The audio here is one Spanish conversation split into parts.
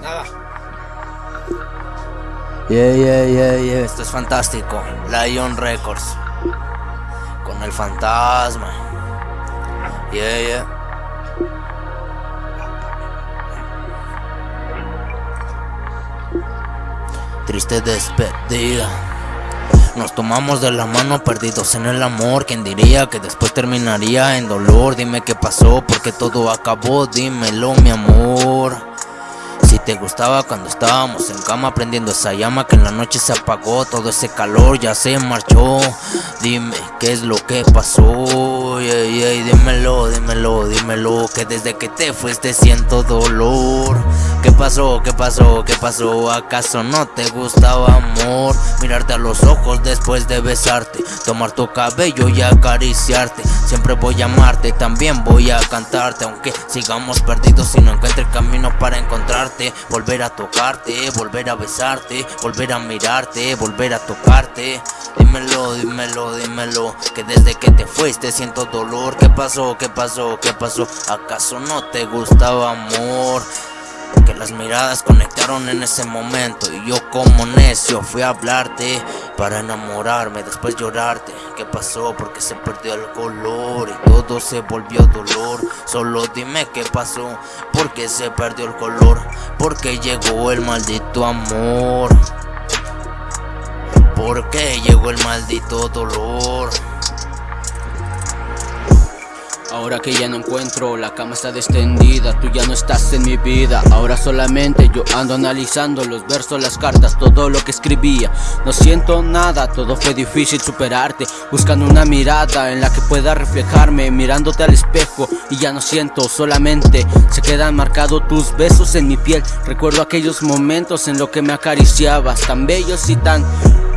nada. Yeah, yeah, yeah, yeah. Esto es fantástico. Lion Records. Con el fantasma. Yeah, yeah. Triste despedida. Nos tomamos de la mano perdidos en el amor ¿Quién diría que después terminaría en dolor? Dime qué pasó, porque todo acabó Dímelo mi amor te gustaba cuando estábamos en cama prendiendo esa llama que en la noche se apagó Todo ese calor ya se marchó. Dime qué es lo que pasó Dímelo, dímelo, dímelo Que desde que te fuiste siento dolor ¿Qué pasó? ¿Qué pasó? ¿Qué pasó? ¿Acaso no te gustaba amor? Mirarte a los ojos después de besarte Tomar tu cabello y acariciarte Siempre voy a amarte, también voy a cantarte Aunque sigamos perdidos y no encuentre camino para encontrarte Volver a tocarte, volver a besarte Volver a mirarte, volver a tocarte Dímelo, dímelo, dímelo Que desde que te fuiste siento dolor ¿Qué pasó? ¿Qué pasó? ¿Qué pasó? ¿Acaso no te gustaba amor? Que las miradas conectaron en ese momento Y yo como necio fui a hablarte Para enamorarme, después llorarte ¿Qué pasó? Porque se perdió el color Y todo se volvió dolor Solo dime qué pasó Porque se perdió el color Porque llegó el maldito amor Porque llegó el maldito dolor Ahora que ya no encuentro, la cama está descendida Tú ya no estás en mi vida. Ahora solamente yo ando analizando los versos, las cartas, todo lo que escribía. No siento nada, todo fue difícil superarte. Buscando una mirada en la que pueda reflejarme Mirándote al espejo y ya no siento Solamente se quedan marcados tus besos en mi piel. Recuerdo aquellos momentos en los que me acariciabas Tan bellos y tan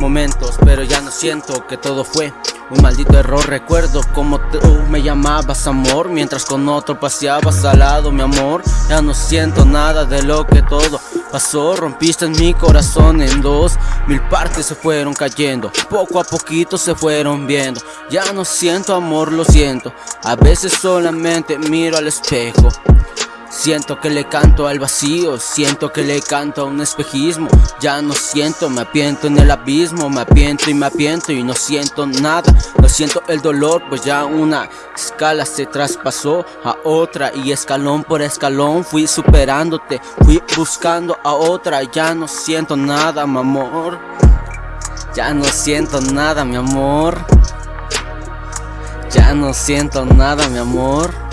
momentos Pero ya no siento que todo fue un maldito error, recuerdo como tú me llamabas amor. Mientras con otro paseabas al lado mi amor. Ya no siento nada de lo que todo pasó. Rompiste en mi corazón en dos. Mil partes se fueron cayendo. Poco a poquito se fueron viendo. Ya no siento amor, lo siento. A veces solamente miro al espejo Siento que le canto al vacío, siento que le canto a un espejismo. Ya no siento, me apiento en el abismo, me apiento y me apiento y no siento nada. No siento el dolor, pues ya una escala se traspasó a otra Y escalón por escalón fui superándote, fui buscando a otra Ya no siento nada, mi amor. Ya no siento nada, mi amor. Ya no siento nada, mi amor